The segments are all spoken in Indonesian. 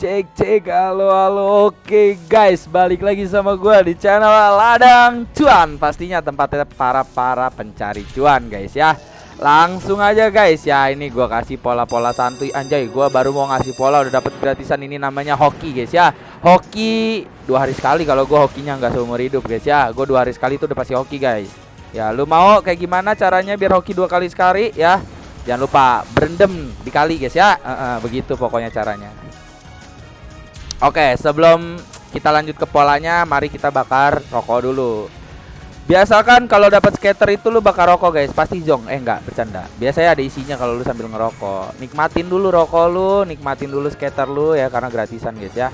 cek cek halo halo oke guys balik lagi sama gua di channel ladang cuan. Pastinya tempatnya para para pencari cuan guys ya. Langsung aja guys ya. Ini gua kasih pola-pola santuy. Anjay gua baru mau ngasih pola udah dapat gratisan ini namanya hoki guys ya. Hoki dua hari sekali kalau gua hokinya nggak seumur hidup guys ya. Gua dua hari sekali itu udah pasti hoki guys. Ya lu mau kayak gimana caranya biar hoki dua kali sekali ya? Jangan lupa berendam dikali guys ya. Uh, uh, begitu pokoknya caranya. Oke, sebelum kita lanjut ke polanya, mari kita bakar rokok dulu. Biasakan kalau dapat skater itu lu bakar rokok guys, pasti jong. Eh enggak, bercanda. Biasanya ada isinya kalau lu sambil ngerokok. Nikmatin dulu rokok lu, nikmatin dulu skater lu ya karena gratisan guys ya.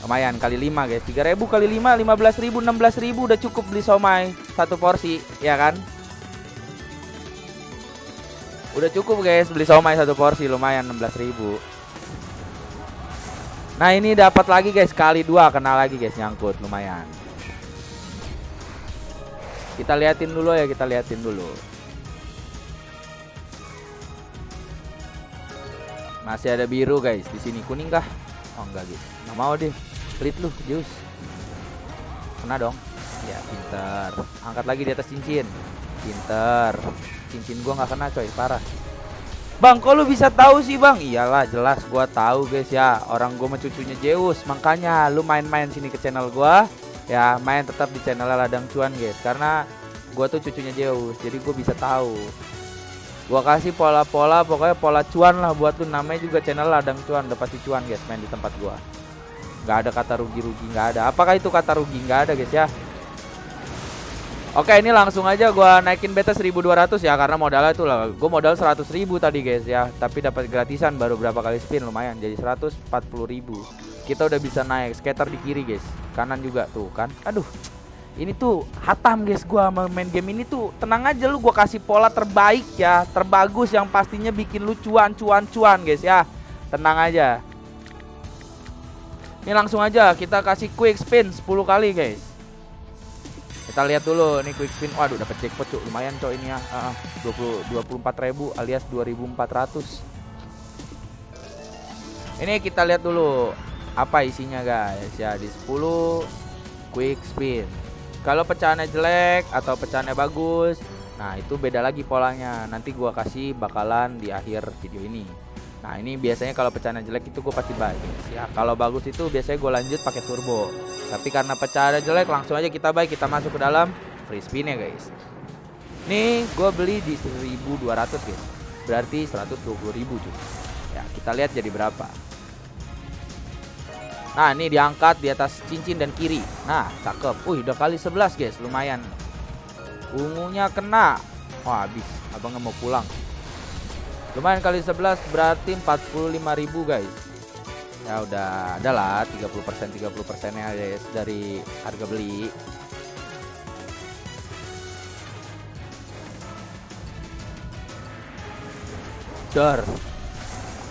Lumayan kali 5 guys. 3000 kali 5 15000 16000 udah cukup beli somai satu porsi, ya kan? Udah cukup guys beli somai satu porsi lumayan 16.000 Nah ini dapat lagi guys. Kali dua kena lagi guys. Nyangkut. Lumayan. Kita liatin dulu ya. Kita liatin dulu. Masih ada biru guys di sini. Kuning kah? Oh enggak gitu Nggak mau deh. Pelit lu jus. Kena dong. Ya pinter Angkat lagi di atas cincin. Pinter cincin gua nggak kena coy. Parah Bang, kok lu bisa tahu sih bang? Iyalah jelas gua tahu guys ya. Orang gua mah cucunya Zeus, makanya lu main-main sini ke channel gua. Ya, main tetap di channel Ladang Cuan guys, karena gua tuh cucunya Zeus, jadi gua bisa tahu. Gua kasih pola-pola, pokoknya pola cuan lah buat lu. Namanya juga channel Ladang Cuan, udah pasti cuan guys main di tempat gua. Gak ada kata rugi-rugi, nggak ada. Apakah itu kata rugi? Nggak ada guys ya. Oke ini langsung aja gua naikin beta 1200 ya karena modalnya itu lah gue modal 100 ribu tadi guys ya. Tapi dapat gratisan baru berapa kali spin lumayan. Jadi 140 ribu. Kita udah bisa naik skater di kiri guys. Kanan juga tuh kan. Aduh ini tuh hatam guys gua main game ini tuh. Tenang aja lu gua kasih pola terbaik ya. Terbagus yang pastinya bikin lu cuan cuan cuan guys ya. Tenang aja. Ini langsung aja kita kasih quick spin 10 kali guys kita lihat dulu nih quick spin. Waduh dapat jackpot cuk. Lumayan cok ini ya. Uh, 20 24.000 alias 2400. Ini kita lihat dulu apa isinya guys. Ya di 10 quick spin. Kalau pecahannya jelek atau pecahannya bagus, nah itu beda lagi polanya. Nanti gua kasih bakalan di akhir video ini. Nah ini biasanya kalau pecahan jelek itu gue pasti buy ya kalau bagus itu biasanya gue lanjut pakai turbo. Tapi karena pecahan jelek langsung aja kita buy kita masuk ke dalam free spin ya guys. Nih gue beli di 1200 guys. Berarti 120 ribu cuy. Ya kita lihat jadi berapa. Nah ini diangkat di atas cincin dan kiri. Nah cakep. Uh udah kali 11 guys. Lumayan. Ungunya kena. Wah habis. Abang mau pulang lumayan kali 11 berarti 45.000 guys. Ya udah adalah 30% 30% nya guys dari harga beli. Dar.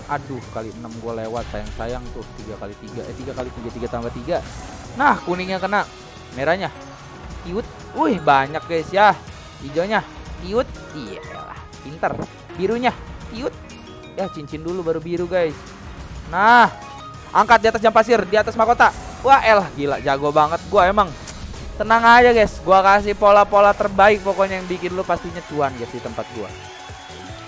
Aduh kali 6 gue lewat sayang-sayang tuh 3 kali 3 eh 3 kali 3 3 tambah 3 Nah kuningnya kena. Merahnya. Iut. Wih banyak guys ya. Hijaunya. Iut. Iya lah pinter. Birunya Yut. Ya cincin dulu baru biru guys. Nah, angkat di atas jam pasir, di atas mahkota. Wah elah gila jago banget gua emang. Tenang aja guys, gua kasih pola-pola terbaik pokoknya yang bikin lu pastinya cuan guys di tempat gua.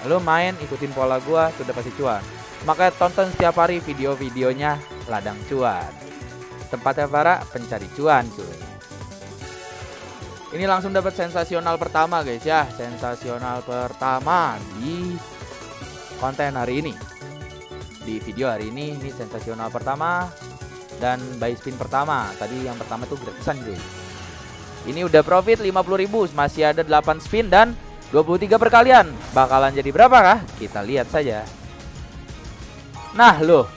Lu main ikutin pola gua sudah pasti cuan. Makanya tonton setiap hari video-videonya ladang cuan. Tempatnya para pencari cuan cuy. Ini langsung dapat sensasional pertama guys ya, sensasional pertama di konten hari ini. Di video hari ini ini sensasional pertama dan buy spin pertama. Tadi yang pertama tuh gratisan guys ini udah profit 50.000 masih ada 8 spin dan 23 perkalian. Bakalan jadi berapa kah? Kita lihat saja. Nah loh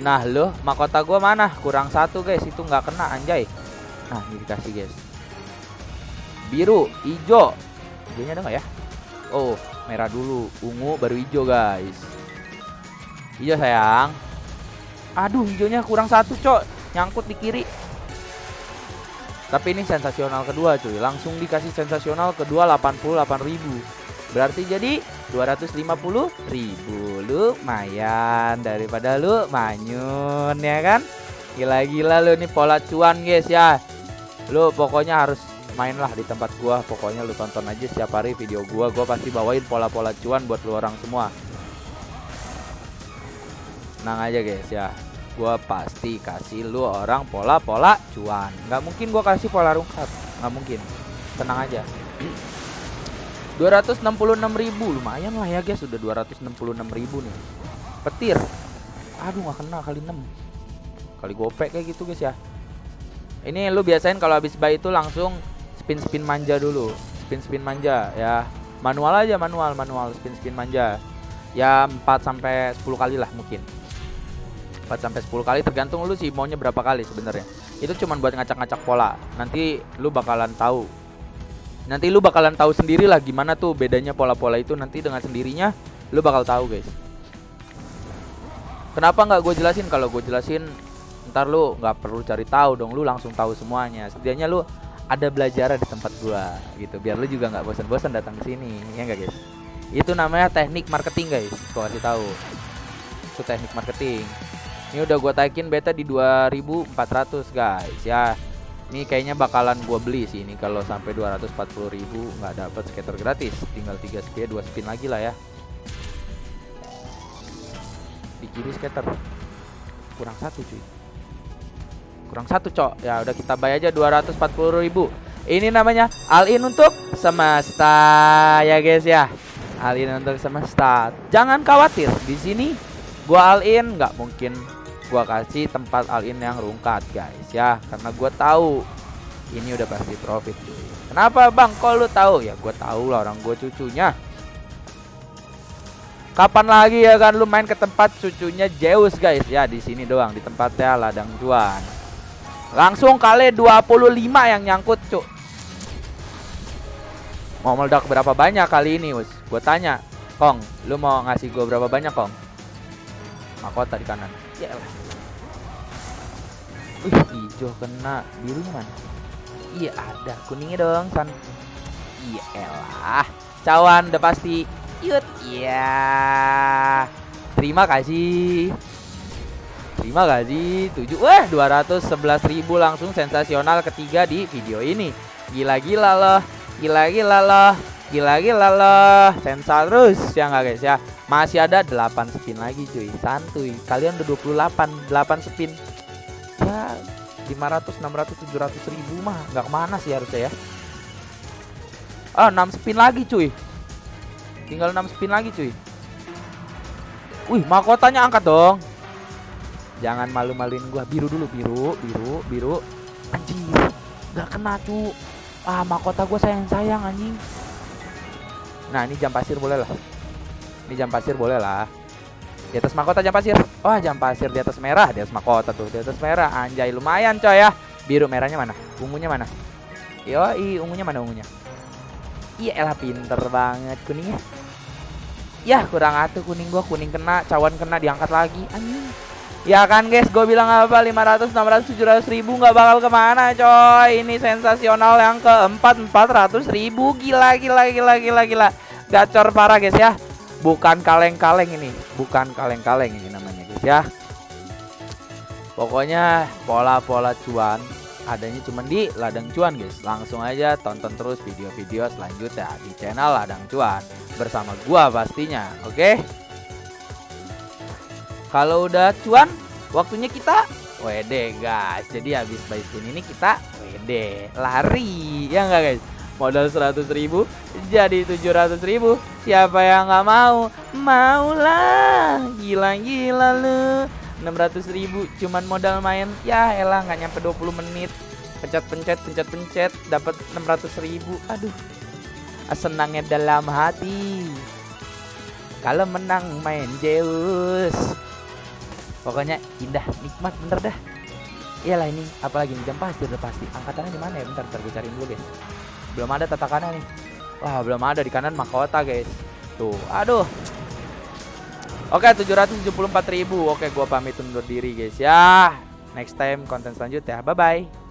nah loh mahkota gua mana? Kurang satu guys. Itu nggak kena anjay. Nah ini dikasih guys. Biru hijau. Hijaunya ada nggak ya? Oh merah dulu ungu baru hijau guys. Hijau sayang. Aduh hijaunya kurang satu cok. Nyangkut di kiri. Tapi ini sensasional kedua cuy. Langsung dikasih sensasional kedua 88.000 berarti jadi 250 ribu. Lumayan daripada lu manyun ya kan? Gila-gila lu nih pola cuan guys ya. Lu pokoknya harus mainlah di tempat gua. Pokoknya lu tonton aja setiap hari video gua. Gua pasti bawain pola-pola cuan buat lu orang semua. Tenang aja guys ya. Gua pasti kasih lu orang pola-pola cuan. Nggak mungkin gua kasih pola rungkat. Nggak mungkin. Tenang aja. 266.000 lumayan lah ya guys. Sudah 266.000 nih. Petir. Aduh nggak kena kali 6 kali gopek kayak gitu guys ya. Ini lu biasain kalau habis buy itu langsung spin spin manja dulu. Spin spin manja ya. Manual aja manual manual. Spin spin manja. Ya 4 sampai 10 kali lah mungkin. 4 sampai 10 kali tergantung lu sih maunya berapa kali sebenarnya. Itu cuman buat ngacak-ngacak pola. Nanti lu bakalan tahu. Nanti lu bakalan tahu sendiri lah gimana tuh bedanya pola-pola itu. Nanti dengan sendirinya lu bakal tahu guys. Kenapa nggak gue jelasin? Kalau gue jelasin ntar lu nggak perlu cari tahu dong. Lu langsung tahu semuanya. Setidaknya lu ada belajar di tempat gua gitu. Biar lu juga nggak bosan-bosan datang ke sini. Ya enggak guys? Itu namanya teknik marketing guys gua kasih tahu. Itu teknik marketing. Ini udah gua taikin beta di 2400 guys ya. Ini kayaknya bakalan gua beli sih ini. Kalau sampai 240.000 nggak dapat skater gratis. Tinggal 3 spin 2 spin lagi lah ya. Di kiri skater. Kurang satu cuy kurang satu cok. Ya udah kita bayar aja 240.000 ini namanya all in untuk semesta ya guys ya. All in untuk semesta. Jangan khawatir di sini gua all in nggak mungkin gua kasih tempat all in yang rungkat guys ya. Karena gua tahu ini udah pasti profit kenapa bang? Kok lu tahu? Ya gua tahu lah orang gua cucunya. Kapan lagi ya kan lu main ke tempat cucunya Zeus guys? Ya di sini doang di tempatnya ladang cuan. Langsung kali 25 yang nyangkut cuk. Mau meledak berapa banyak kali ini us? Gue tanya, Kong, lu mau ngasih gue berapa banyak Kong? Mahkota di kanan. Ya lah. Wih, hijau kena, birunya mana? Iya ada, kuningnya dong, San. Iya elah. Cawan udah pasti Yut, ya. Terima kasih. Terima kasih. 7 wah 211 ribu langsung sensasional ketiga di video ini. Gila-gila loh. Gila-gila loh. Gila-gila loh. Sensal terus ya nggak guys ya. Masih ada 8 spin lagi cuy. Santuy. Kalian udah 28 8 spin. Ya 500 600 700 ribu mah nggak ke mana sih harusnya ya. Ah 6 spin lagi cuy. Tinggal 6 spin lagi cuy Wih mahkotanya angkat dong Jangan malu-maluin gua. Biru dulu biru. Biru Biru. Anjing Gak kena cu. Ah mahkota gua sayang-sayang anjing. Nah ini jam pasir boleh lah. Ini jam pasir boleh lah. Di atas mahkota jam pasir. Wah jam pasir di atas merah. Di atas mahkota tuh Di atas merah. Anjay lumayan coy ya. Biru merahnya mana? Ungunya mana? Yoi ungunya mana ungunya? Iya elah pinter banget kuningnya. Ya kurang atuh kuning gua. Kuning kena, cawan kena diangkat lagi. Anjing. Ya kan guys, gue bilang apa 500, 600, 700 ribu nggak bakal ke mana coy Ini sensasional yang keempat 400 ribu Gila gila gila gila gila Gacor parah guys ya Bukan kaleng-kaleng ini Bukan kaleng-kaleng ini namanya guys ya Pokoknya pola-pola cuan adanya cuma di Ladang Cuan guys. Langsung aja tonton terus video-video selanjutnya di channel Ladang Cuan bersama gua pastinya. Oke. Okay? Kalau udah cuan, waktunya kita WD guys. Jadi habis buy spin ini kita WD lari ya enggak guys? Modal 100 ribu jadi 700 ribu. Siapa yang nggak mau? Maulah. Gila-gila lu. 600 ribu cuman modal main. Ya elah nggak nyampe 20 menit. Pencet-pencet pencet-pencet dapat 600 ribu. Aduh senangnya dalam hati. Kalau menang main Zeus pokoknya indah nikmat bener dah iyalah ini apalagi nih jam pasti udah pasti angkatannya di mana ya bentar bentar gue cariin dulu guys belum ada tatakannya nih wah belum ada di kanan mahkota guys tuh aduh Oke, 774.000. Oke, gua pamit undur diri, guys ya. Next time konten selanjutnya. Bye bye.